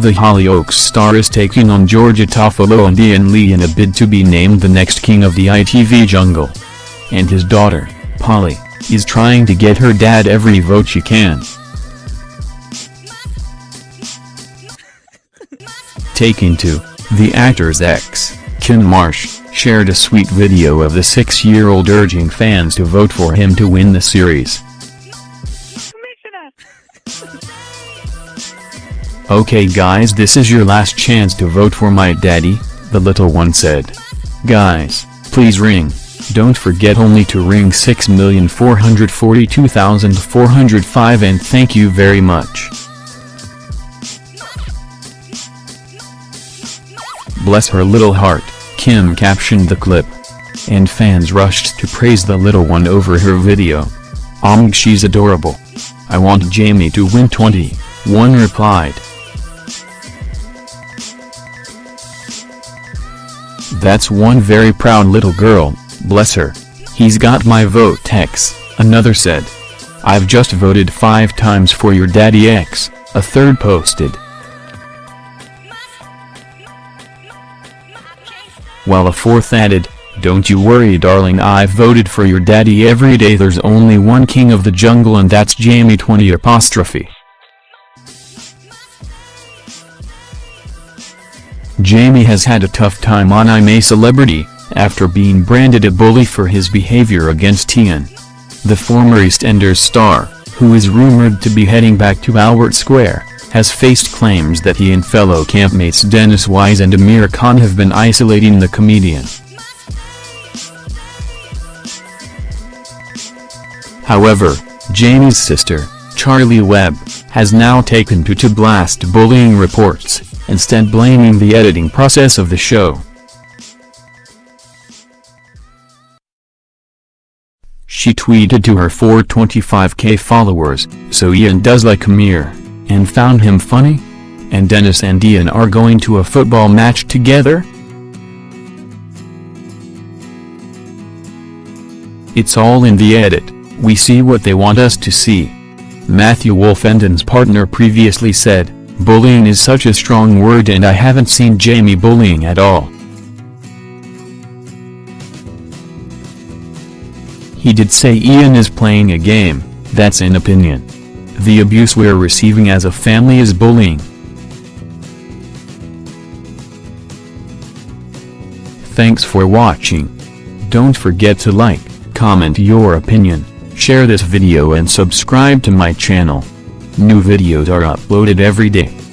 The Hollyoaks star is taking on Georgia Toffolo and Iain Lee in a bid to be named the next king of the ITV jungle. And his daughter, Polly, is trying to get her dad every vote she can. Taking to, the actor's ex, Kym Marsh, shared a sweet video of the six-year-old urging fans to vote for him to win the series. Okay guys this is your last chance to vote for my daddy, the little one said. Guys, please ring. Don't forget only to ring 6442405 and thank you very much. Bless her little heart, Kym captioned the clip. And fans rushed to praise the little one over her video. Omg she's adorable. I want Jamie to win 20, one replied. That's one very proud little girl, bless her. He's got my vote X, another said. I've just voted five times for your daddy X, a third posted. While a fourth added, don't you worry darling I've voted for your daddy every day there's only one king of the jungle and that's Jamie 20 apostrophe. Jamie has had a tough time on I'm a Celebrity, after being branded a bully for his behavior against Iain. The former EastEnders star, who is rumored to be heading back to Albert Square, has faced claims that he and fellow campmates Dennis Wise and Amir Khan have been isolating the comedian. However, Jamie's sister, Charley Webb, has now taken to to blast bullying reports instead blaming the editing process of the show. She tweeted to her 425k followers, so Iain does like Amir, and found him funny? And Dennis and Iain are going to a football match together? It's all in the edit, we see what they want us to see. Matthew Wolfenden's partner previously said, Bullying is such a strong word and I haven't seen Jamie bullying at all. He did say Iain is playing a game, that's an opinion. The abuse we're receiving as a family is bullying. Thanks for watching. Don't forget to like, comment your opinion, share this video and subscribe to my channel. New videos are uploaded every day.